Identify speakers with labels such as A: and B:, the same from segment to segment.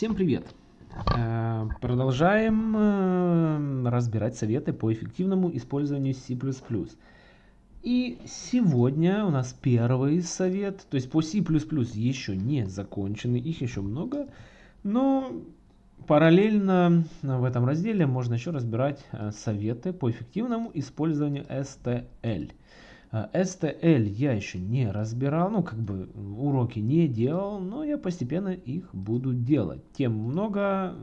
A: Всем привет! Э, продолжаем э, разбирать советы по эффективному использованию C++. И сегодня у нас первый совет, то есть по C++ еще не закончены, их еще много, но параллельно в этом разделе можно еще разбирать э, советы по эффективному использованию STL. STL я еще не разбирал, ну как бы уроки не делал, но я постепенно их буду делать. Тем много,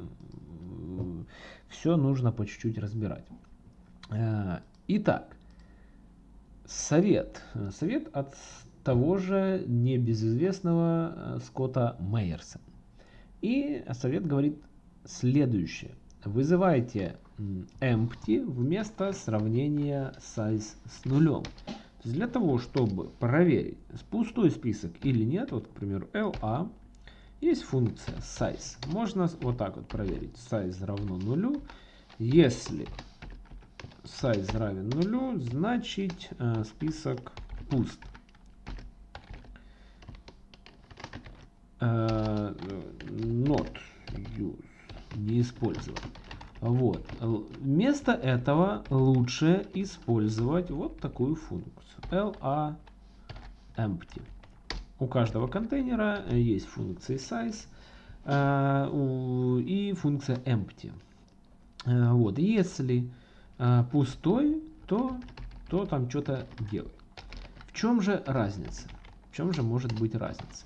A: все нужно по чуть-чуть разбирать. Э, итак, совет. Совет от того же небезызвестного э, Скотта Мейерса. И совет говорит следующее. Вызывайте empty вместо сравнения size с нулем для того, чтобы проверить, пустой список или нет, вот, к примеру, LA, есть функция size. Можно вот так вот проверить. Size равно нулю. Если size равен нулю, значит э, список пуст. Э, not use, не использовать. Вот. Вместо этого лучше использовать вот такую функцию. LA empty. У каждого контейнера есть функции size э, и функция empty. Э, вот. Если э, пустой, то, то там что-то делает. В чем же разница? В чем же может быть разница?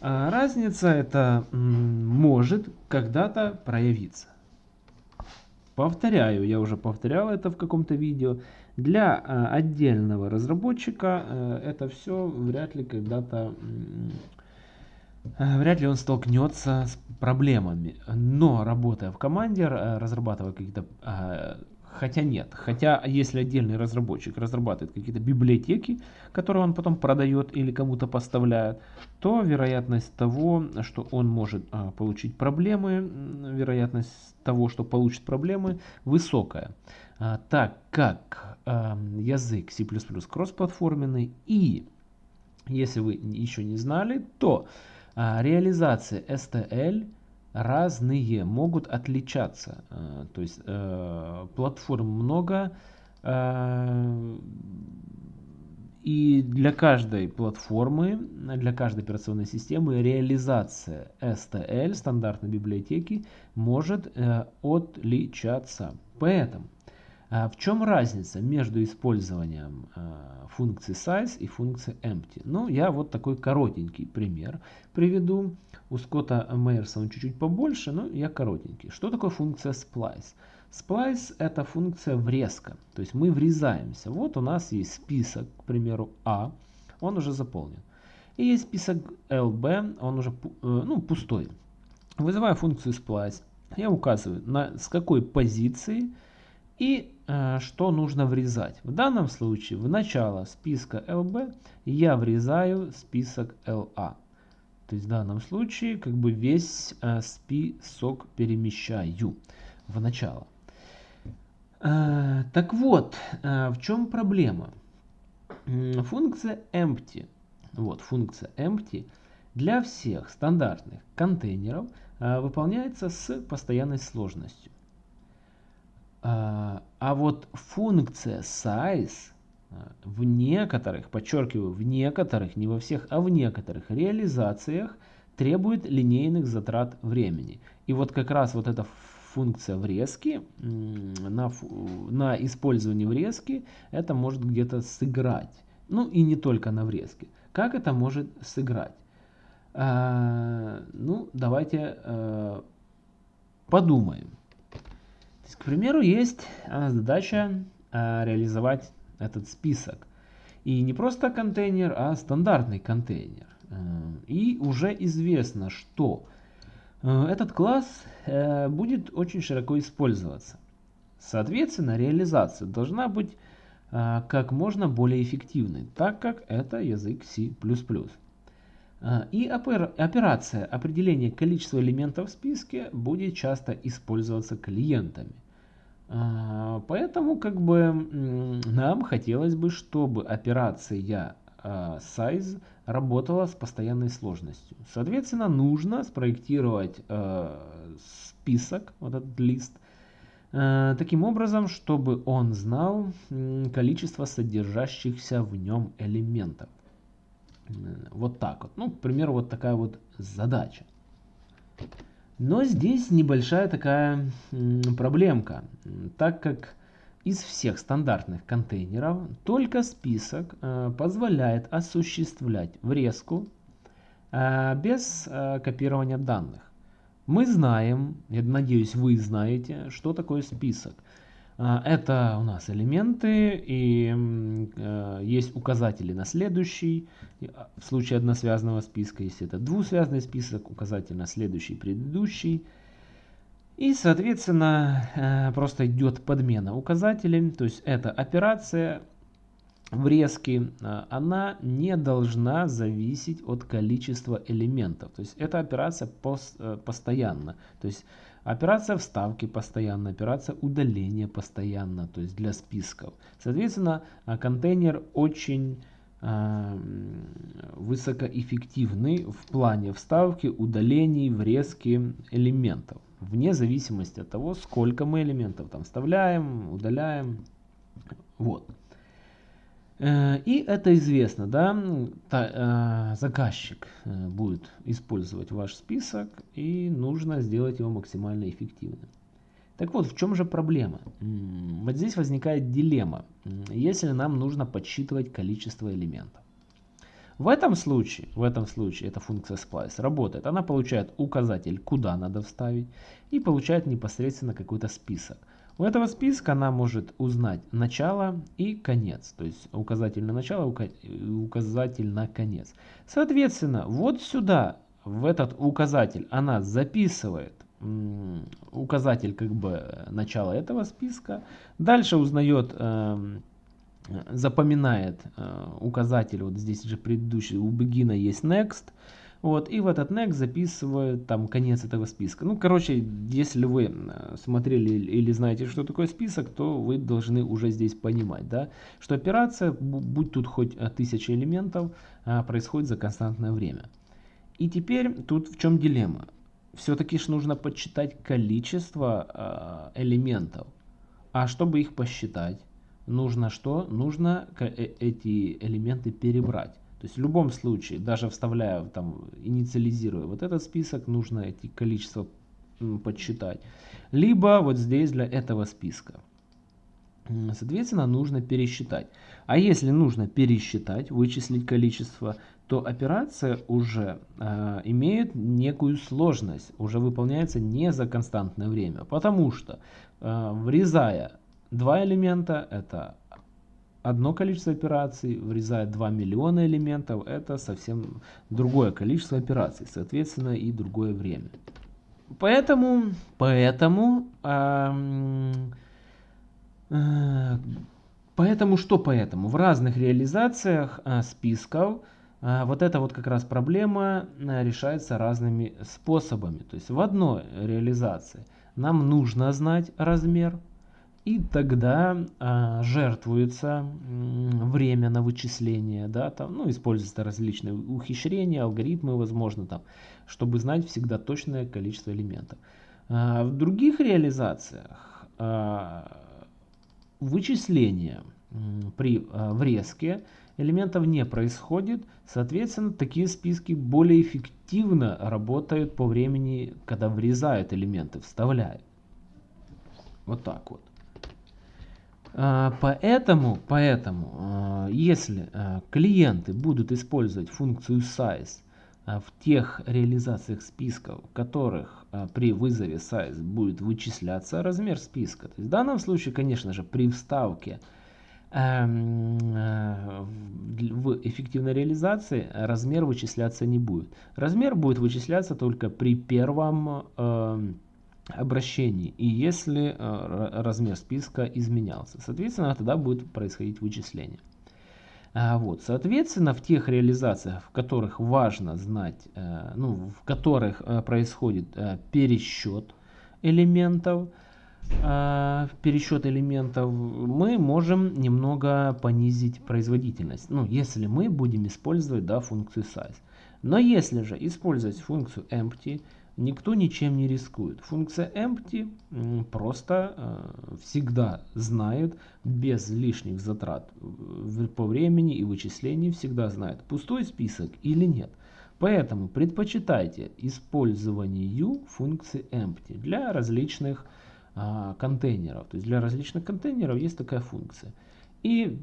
A: Разница это может когда-то проявиться. Повторяю, я уже повторял это в каком-то видео. Для э, отдельного разработчика э, это все вряд ли когда-то... Вряд ли он столкнется с проблемами. Но работая в команде, разрабатывая какие-то Хотя нет. Хотя если отдельный разработчик разрабатывает какие-то библиотеки, которые он потом продает или кому-то поставляет, то вероятность того, что он может а, получить проблемы, вероятность того, что получит проблемы, высокая. А, так как а, язык C++ кроссплатформенный и, если вы еще не знали, то реализация STL разные, могут отличаться. Э, то есть э, платформ много, э, и для каждой платформы, для каждой операционной системы реализация STL, стандартной библиотеки, может отличаться. Поэтому в чем разница между использованием функции size и функции empty? Ну, я вот такой коротенький пример приведу. У Скотта Мейерса он чуть-чуть побольше, но я коротенький. Что такое функция splice? Splice это функция врезка. То есть мы врезаемся. Вот у нас есть список, к примеру, А. Он уже заполнен. И есть список LB, он уже э, ну, пустой. Вызываю функцию splice. Я указываю, на, с какой позиции и э, что нужно врезать. В данном случае в начало списка LB я врезаю список LA. То есть в данном случае как бы весь э, список перемещаю в начало. Э, так вот, э, в чем проблема? Функция empty, вот функция empty для всех стандартных контейнеров э, выполняется с постоянной сложностью. Э, а вот функция size в некоторых, подчеркиваю, в некоторых, не во всех, а в некоторых реализациях требует линейных затрат времени. И вот как раз вот эта функция врезки, на, на использование врезки, это может где-то сыграть. Ну и не только на врезке. Как это может сыграть? А, ну, давайте а, подумаем. К примеру, есть а, задача а, реализовать этот список. И не просто контейнер, а стандартный контейнер. Э, и уже известно, что э, этот класс э, будет очень широко использоваться. Соответственно, реализация должна быть как можно более эффективной, так как это язык C++. И операция определения количества элементов в списке будет часто использоваться клиентами. А, поэтому как бы нам хотелось бы, чтобы операция size работала с постоянной сложностью. Соответственно, нужно спроектировать список, вот этот лист, таким образом, чтобы он знал количество содержащихся в нем элементов. Вот так вот. Ну, к примеру, вот такая вот задача. Но здесь небольшая такая проблемка, так как из всех стандартных контейнеров только список э, позволяет осуществлять врезку э, без э, копирования данных. Мы знаем, я надеюсь вы знаете, что такое список. А, это у нас элементы и э, есть указатели на следующий. А, в случае односвязанного списка, если это двусвязанный список, указатель на следующий, предыдущий. И, соответственно, э, просто идет подмена указателей. То есть эта операция врезки, э, она не должна зависеть от количества элементов. То есть эта операция пост, постоянно. То есть Операция вставки постоянно, операция удаления постоянно, то есть для списков. Соответственно, а, контейнер очень э, высокоэффективный в плане вставки, удалений, врезки элементов. Вне зависимости от того, сколько мы элементов там вставляем, удаляем. Вот. Э, и это известно, да, э, заказчик э, будет использовать ваш список и нужно сделать его максимально эффективным. Так вот, в чем же проблема? Вот здесь возникает дилемма, если нам нужно подсчитывать количество элементов. В этом случае, в этом случае эта функция splice работает. Она получает указатель, куда надо вставить, и получает непосредственно какой-то список. У этого списка она может узнать начало и конец. То есть указатель на начало, указатель на конец. Соответственно, вот сюда, в этот указатель, она записывает указатель как бы начала этого списка. Дальше узнает, э, запоминает э, указатель, вот здесь же предыдущий, у begin есть next. Вот, и в этот next записывают там конец этого списка. Ну, короче, если вы э, смотрели или знаете, что такое список, то вы должны уже здесь понимать, да, что операция, будь тут хоть э, тысяча элементов, а, происходит за константное время. И теперь тут в чем дилемма? Все-таки ж нужно подсчитать количество э, элементов. А чтобы их посчитать, нужно что? Нужно эти элементы перебрать. То есть в любом случае, даже вставляя, там, инициализируя вот этот список, нужно эти количества подсчитать. Либо вот здесь для этого списка. Соответственно, нужно пересчитать. А если нужно пересчитать, вычислить количество, то операция уже э, имеет некую сложность, уже выполняется не за константное время. Потому что э, врезая два элемента, это одно количество операций, врезает 2 миллиона элементов, это совсем другое количество операций, соответственно и другое время. Поэтому, поэтому, э, поэтому что поэтому? В разных реализациях э, списков э, вот эта вот как раз проблема э, решается разными способами. То есть в одной реализации нам нужно знать размер, и тогда а, жертвуется время на вычисление, да, там, ну, используются различные ухищрения, алгоритмы, возможно, там, чтобы знать всегда точное количество элементов. А, в других реализациях а, вычисление при а, врезке элементов не происходит, соответственно, такие списки более эффективно работают по времени, когда врезают элементы, вставляют. Вот так вот. А, поэтому, поэтому а, если а, клиенты будут использовать функцию size в тех реализациях списков, в которых при вызове size будет вычисляться размер списка, то есть в данном случае, конечно же, при вставке эм, в эффективной реализации размер вычисляться не будет. Размер будет вычисляться только при первом эм, обращений и если э, размер списка изменялся. Соответственно, тогда будет происходить вычисление. А, вот, соответственно, в тех реализациях, в которых важно знать, э, ну, в которых э, происходит пересчет элементов, пересчет элементов, мы можем немного понизить производительность. Ну, если мы будем использовать да, функцию size. Но если же использовать функцию empty, никто ничем не рискует. Функция empty просто э, всегда знает, без лишних затрат по времени и вычислений, всегда знает, пустой список или нет. Поэтому предпочитайте использованию функции empty для различных а, контейнеров. То есть для различных контейнеров есть такая функция. И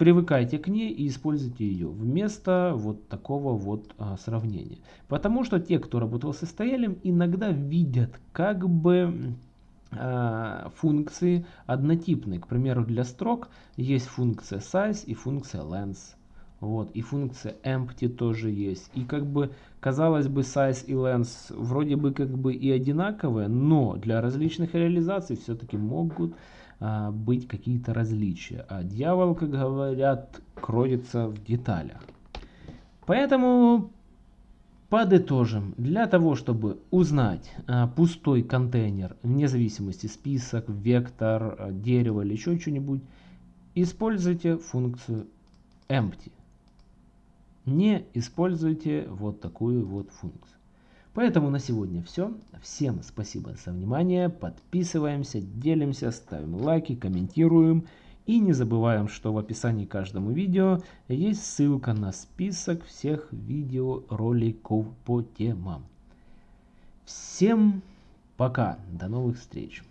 A: привыкайте к ней и используйте ее вместо вот такого вот а, сравнения. Потому что те, кто работал с STL, иногда видят как бы а, функции однотипные. К примеру, для строк есть функция size и функция length. Вот, и функция empty тоже есть. И как бы, казалось бы, size и length вроде бы как бы и одинаковые, но для различных реализаций все-таки могут быть какие-то различия. А дьявол, как говорят, кроется в деталях. Поэтому подытожим. Для того, чтобы узнать а, пустой контейнер, вне зависимости список, вектор, а, дерево или еще что-нибудь, используйте функцию empty не используйте вот такую вот функцию. Поэтому на сегодня все. Всем спасибо за внимание. Подписываемся, делимся, ставим лайки, комментируем. И не забываем, что в описании к каждому видео есть ссылка на список всех видеороликов по темам. Всем пока, до новых встреч.